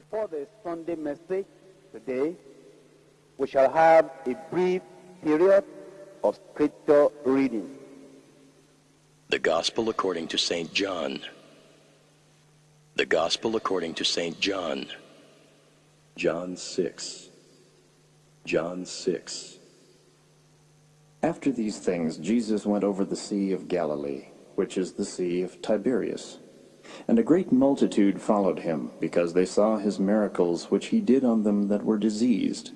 Before the Sunday message today, we shall have a brief period of scripture reading. The Gospel according to St. John. The Gospel according to St. John. John 6. John 6. After these things, Jesus went over the Sea of Galilee, which is the Sea of Tiberias. And a great multitude followed him, because they saw his miracles which he did on them that were diseased.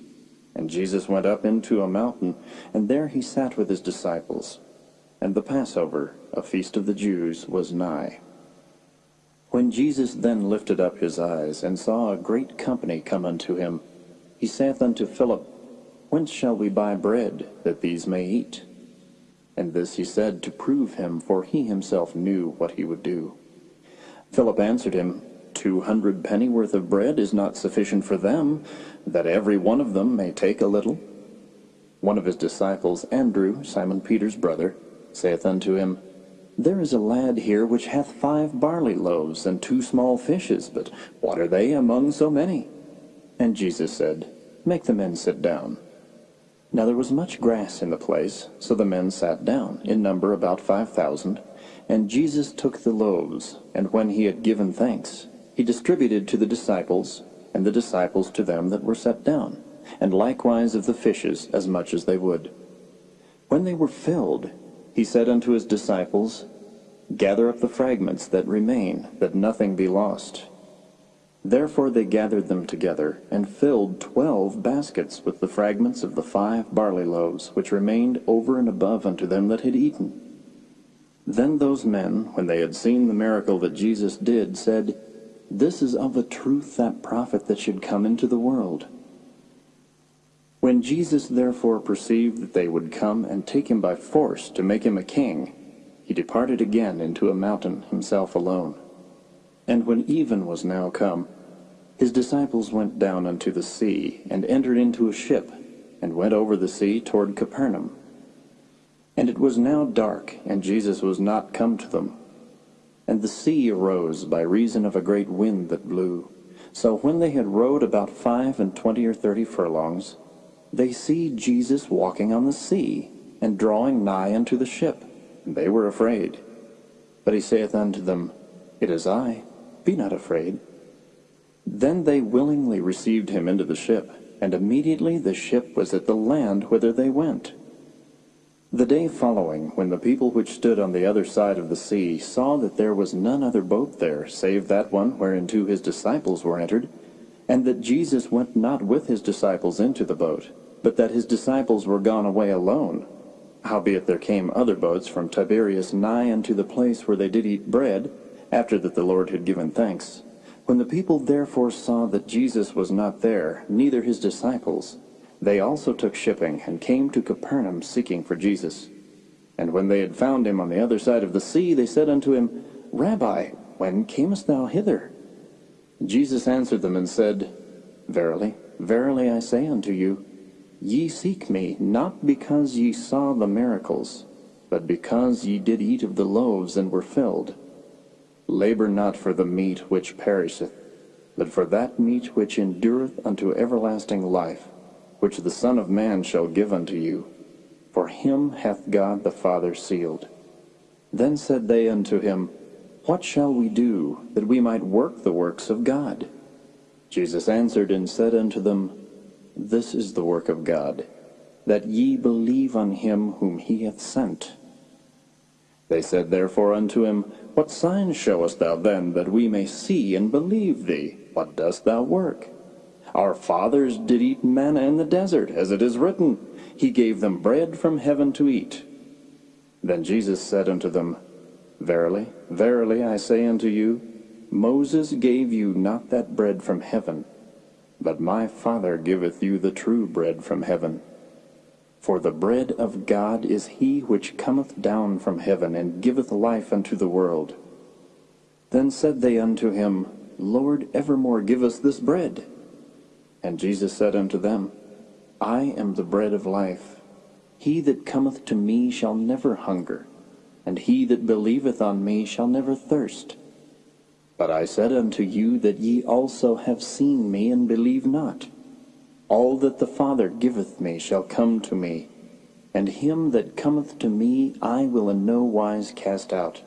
And Jesus went up into a mountain, and there he sat with his disciples. And the Passover, a feast of the Jews, was nigh. When Jesus then lifted up his eyes, and saw a great company come unto him, he saith unto Philip, Whence shall we buy bread that these may eat? And this he said to prove him, for he himself knew what he would do. Philip answered him, Two hundred pennyworth of bread is not sufficient for them, that every one of them may take a little. One of his disciples, Andrew, Simon Peter's brother, saith unto him, There is a lad here which hath five barley loaves and two small fishes, but what are they among so many? And Jesus said, Make the men sit down. Now there was much grass in the place, so the men sat down, in number about five thousand. And Jesus took the loaves, and when he had given thanks, he distributed to the disciples, and the disciples to them that were set down, and likewise of the fishes as much as they would. When they were filled, he said unto his disciples, Gather up the fragments that remain, that nothing be lost. Therefore they gathered them together, and filled twelve baskets with the fragments of the five barley loaves, which remained over and above unto them that had eaten. Then those men, when they had seen the miracle that Jesus did, said, This is of a truth that prophet that should come into the world. When Jesus therefore perceived that they would come and take him by force to make him a king, he departed again into a mountain himself alone. And when even was now come, his disciples went down unto the sea, and entered into a ship, and went over the sea toward Capernaum. And it was now dark, and Jesus was not come to them. And the sea arose by reason of a great wind that blew. So when they had rowed about five and twenty or thirty furlongs, they see Jesus walking on the sea, and drawing nigh unto the ship. And they were afraid. But he saith unto them, It is I, be not afraid. Then they willingly received him into the ship, and immediately the ship was at the land whither they went. The day following, when the people which stood on the other side of the sea saw that there was none other boat there, save that one whereinto his disciples were entered, and that Jesus went not with his disciples into the boat, but that his disciples were gone away alone, howbeit there came other boats from Tiberias nigh unto the place where they did eat bread, after that the Lord had given thanks. When the people therefore saw that Jesus was not there, neither his disciples, they also took shipping, and came to Capernaum seeking for Jesus. And when they had found him on the other side of the sea, they said unto him, Rabbi, when camest thou hither? Jesus answered them and said, Verily, verily I say unto you, Ye seek me, not because ye saw the miracles, but because ye did eat of the loaves and were filled. Labor not for the meat which perisheth, but for that meat which endureth unto everlasting life, which the Son of Man shall give unto you. For him hath God the Father sealed. Then said they unto him, What shall we do, that we might work the works of God? Jesus answered and said unto them, This is the work of God, that ye believe on him whom he hath sent. They said therefore unto him, What sign showest thou then, that we may see and believe thee? What dost thou work? Our fathers did eat manna in the desert, as it is written, He gave them bread from heaven to eat. Then Jesus said unto them, Verily, verily, I say unto you, Moses gave you not that bread from heaven, but my Father giveth you the true bread from heaven. For the bread of God is he which cometh down from heaven, and giveth life unto the world. Then said they unto him, Lord, evermore give us this bread. And Jesus said unto them, I am the bread of life. He that cometh to me shall never hunger, and he that believeth on me shall never thirst. But I said unto you that ye also have seen me, and believe not. All that the Father giveth me shall come to me, and him that cometh to me I will in no wise cast out.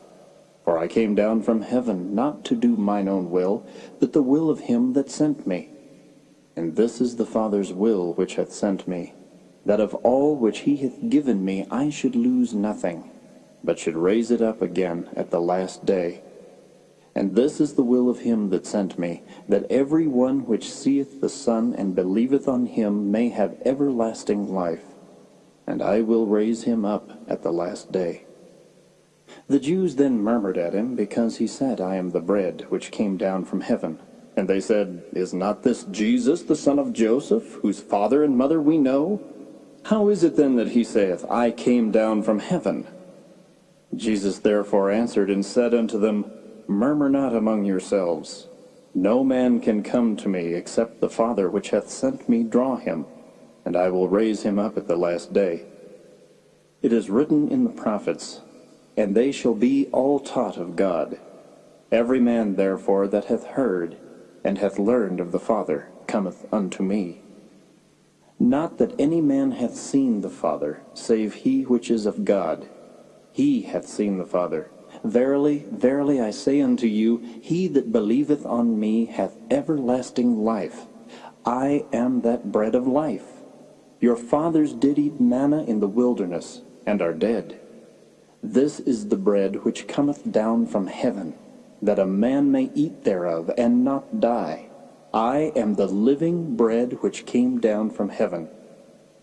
For I came down from heaven not to do mine own will, but the will of him that sent me. And this is the Father's will which hath sent me, that of all which he hath given me I should lose nothing, but should raise it up again at the last day. And this is the will of him that sent me, that every one which seeth the Son and believeth on him may have everlasting life, and I will raise him up at the last day. The Jews then murmured at him, because he said, I am the bread which came down from heaven. And they said, Is not this Jesus, the son of Joseph, whose father and mother we know? How is it then that he saith, I came down from heaven? Jesus therefore answered and said unto them, Murmur not among yourselves. No man can come to me except the Father which hath sent me draw him, and I will raise him up at the last day. It is written in the prophets, And they shall be all taught of God. Every man therefore that hath heard and hath learned of the Father cometh unto me. Not that any man hath seen the Father, save he which is of God. He hath seen the Father. Verily, verily, I say unto you, he that believeth on me hath everlasting life. I am that bread of life. Your fathers did eat manna in the wilderness, and are dead. This is the bread which cometh down from heaven, that a man may eat thereof, and not die. I am the living bread which came down from heaven.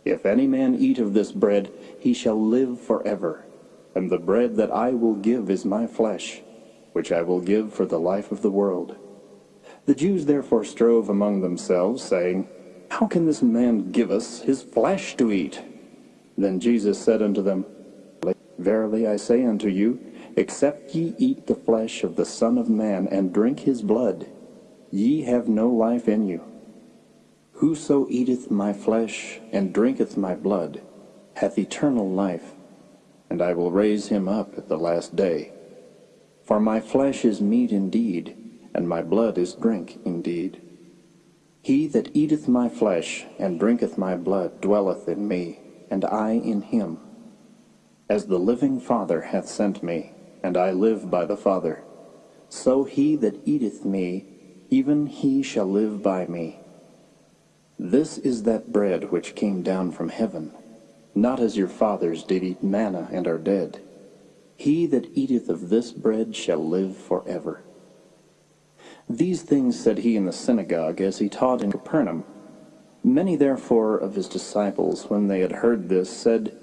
If any man eat of this bread, he shall live forever. And the bread that I will give is my flesh, which I will give for the life of the world. The Jews therefore strove among themselves, saying, How can this man give us his flesh to eat? Then Jesus said unto them, Verily I say unto you, except ye eat the flesh of the Son of Man, and drink his blood, ye have no life in you. Whoso eateth my flesh, and drinketh my blood, hath eternal life, and I will raise him up at the last day. For my flesh is meat indeed, and my blood is drink indeed. He that eateth my flesh and drinketh my blood dwelleth in me, and I in him. As the living Father hath sent me, and I live by the Father, so he that eateth me, even he shall live by me. This is that bread which came down from heaven, not as your fathers did eat manna and are dead. He that eateth of this bread shall live forever. These things said he in the synagogue as he taught in Capernaum. Many therefore of his disciples, when they had heard this, said,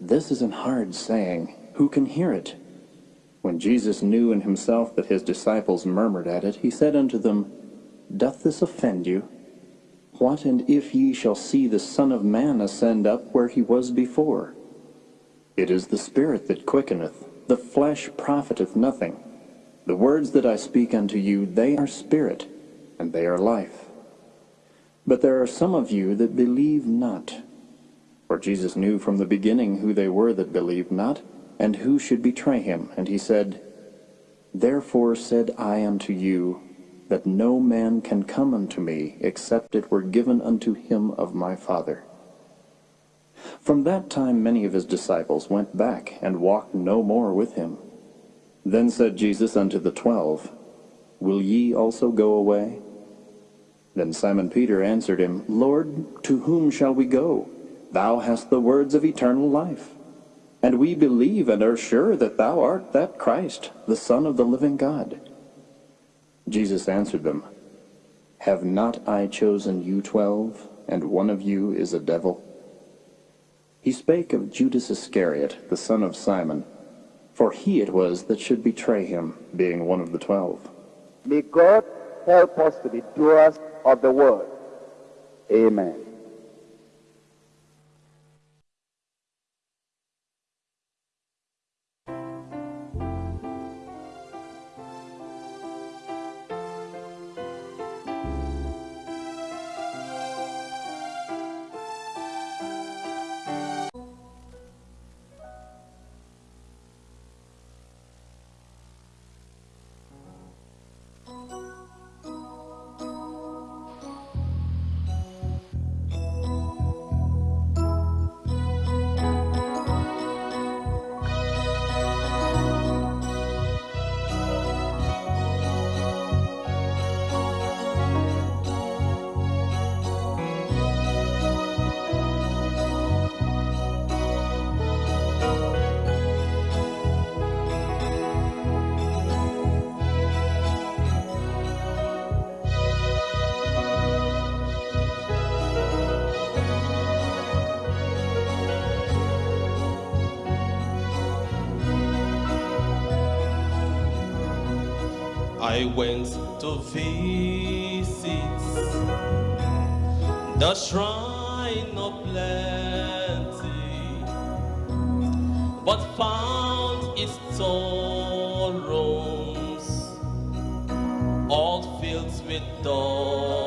This is an hard saying. Who can hear it? When Jesus knew in himself that his disciples murmured at it, he said unto them, Doth this offend you? What and if ye shall see the Son of Man ascend up where he was before? It is the Spirit that quickeneth, the flesh profiteth nothing. The words that I speak unto you, they are spirit, and they are life. But there are some of you that believe not. For Jesus knew from the beginning who they were that believed not, and who should betray him. And he said, Therefore said I unto you, that no man can come unto me, except it were given unto him of my Father. From that time many of his disciples went back, and walked no more with him. Then said Jesus unto the twelve, Will ye also go away? Then Simon Peter answered him, Lord, to whom shall we go? Thou hast the words of eternal life. And we believe and are sure that thou art that Christ, the Son of the living God. Jesus answered them, Have not I chosen you twelve, and one of you is a devil? He spake of Judas Iscariot, the son of Simon, for he it was that should betray him, being one of the twelve. May God help us to be doers of the word. Amen. I went to visit the shrine of plenty, but found its sorrows all filled with dust.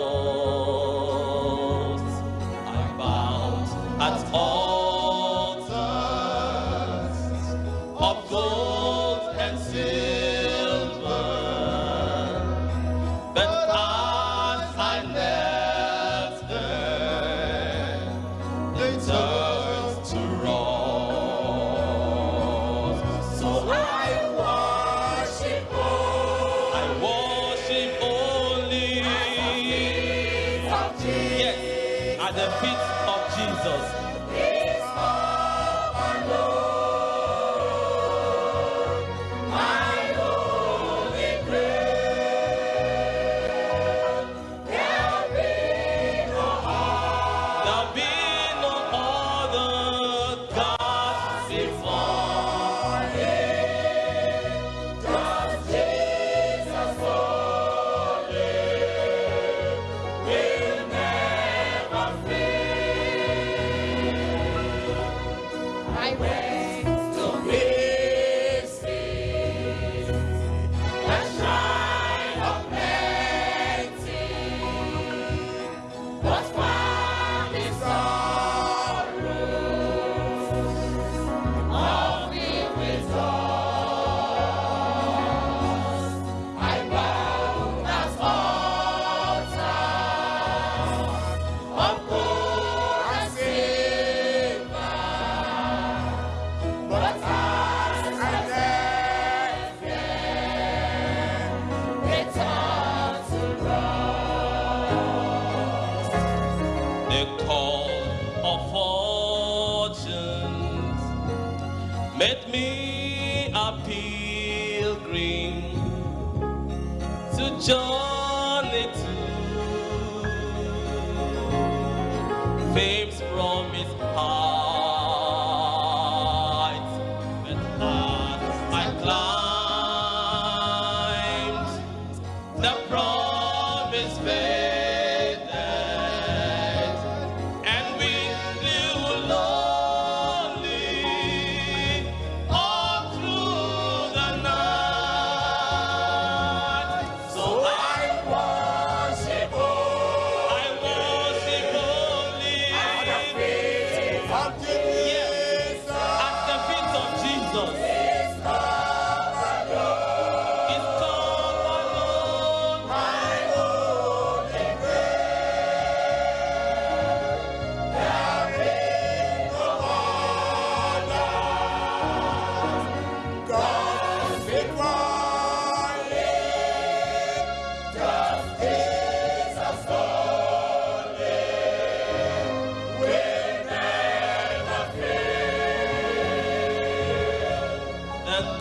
it's.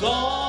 gone.